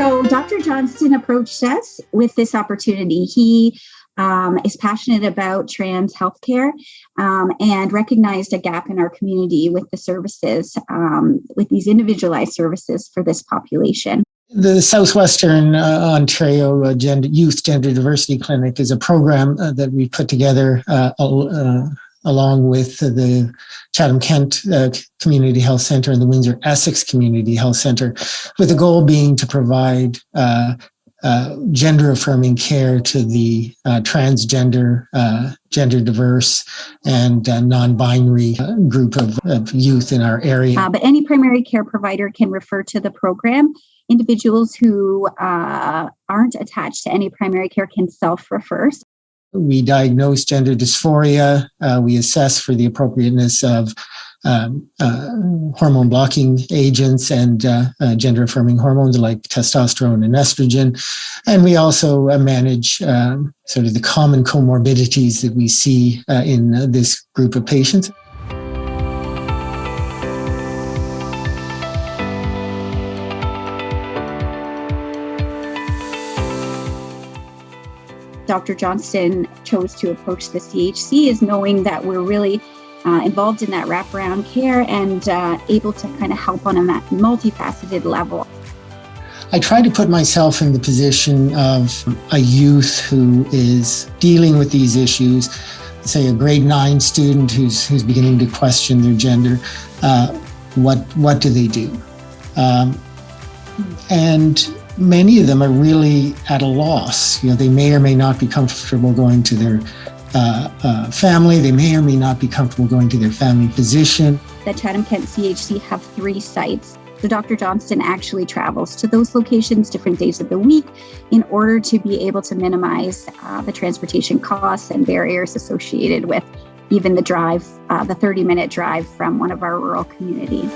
So Dr. Johnston approached us with this opportunity. He um, is passionate about trans healthcare um, and recognized a gap in our community with the services, um, with these individualized services for this population. The Southwestern uh, Ontario uh, Gender, Youth Gender Diversity Clinic is a program uh, that we put together uh, uh, along with the Chatham Kent uh, Community Health Center and the Windsor Essex Community Health Center, with the goal being to provide uh, uh, gender affirming care to the uh, transgender, uh, gender diverse, and uh, non binary group of, of, youth in our area. but any primary care provider can refer to the program. Individuals who aren't attached to any primary care can self refer. We diagnose gender dysphoria. Uh, we assess for the appropriateness of um, uh, hormone blocking agents and uh, uh gender affirming hormones like testosterone and estrogen. And we also uh, manage um, sort of the common comorbidities that we see uh, in this group of patients. Dr. Johnston chose to approach the CHC is knowing that we're really uh, involved in that wraparound care and uh, able to kind of help on a multifaceted level. I try to put myself in the position of a youth who is dealing with these issues, say a grade nine student who's, who's beginning to question their gender. Uh, what, what do they do? Um, and many of them are really at a loss. You know, they may or may not be comfortable going to their uh, uh, family. They may or may not be comfortable going to their family physician. The Chatham Kent CHC have three sites. So Dr. Johnston actually travels to those locations different days of the week in order to be able to minimize uh, the transportation costs and barriers associated with even the drive, uh, the 30 minute drive from one of our rural communities.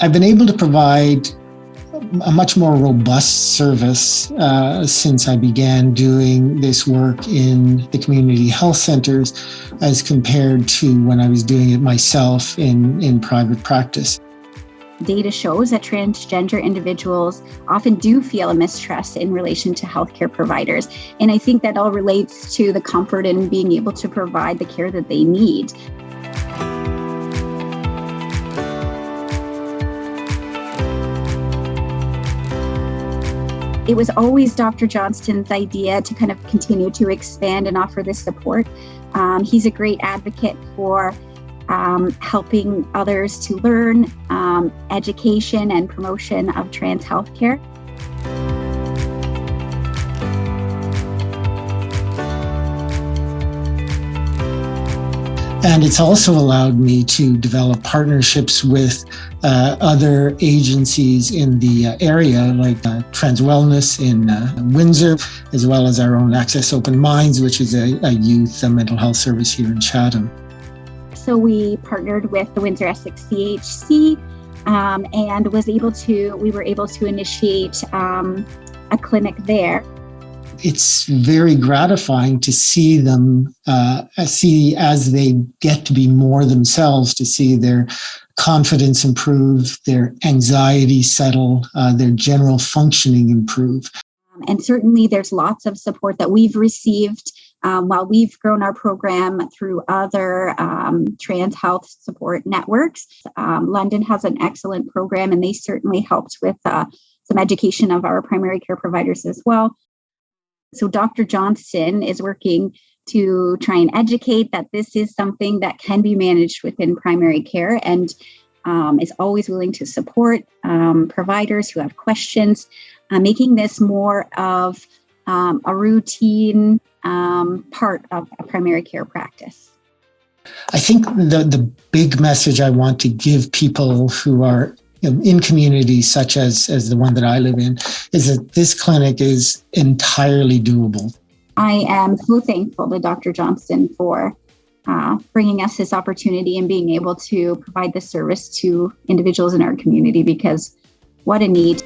I've been able to provide a much more robust service uh, since I began doing this work in the community health centers as compared to when I was doing it myself in, in private practice. Data shows that transgender individuals often do feel a mistrust in relation to healthcare providers. And I think that all relates to the comfort in being able to provide the care that they need. It was always Dr. Johnston's idea to kind of continue to expand and offer this support. Um, he's a great advocate for um, helping others to learn um, education and promotion of trans healthcare. And it's also allowed me to develop partnerships with uh, other agencies in the uh, area, like uh, Trans Wellness in uh, Windsor, as well as our own Access Open Minds, which is a, a youth a mental health service here in Chatham. So we partnered with the Windsor Essex CHC um, and was able to, we were able to initiate um, a clinic there it's very gratifying to see them uh, see as they get to be more themselves to see their confidence improve their anxiety settle uh, their general functioning improve. And certainly there's lots of support that we've received um, while we've grown our program through other um, trans health support networks. Um, london has an excellent program and they certainly helped with uh, some education of our primary care providers as well so Dr. Johnston is working to try and educate that this is something that can be managed within primary care and um, is always willing to support um, providers who have questions, uh, making this more of um, a routine um, part of a primary care practice. I think the, the big message I want to give people who are in communities such as, as the one that I live in, is that this clinic is entirely doable. I am so thankful to Dr. Johnston for uh, bringing us this opportunity and being able to provide this service to individuals in our community because what a need.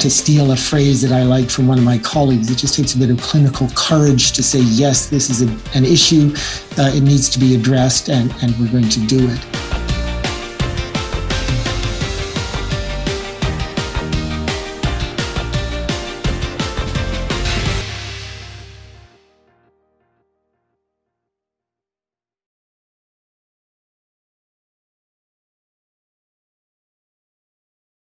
To steal a phrase that I like from one of my colleagues, it just takes a bit of clinical courage to say, yes, this is a, an issue, uh, it needs to be addressed, and, and we're going to do it.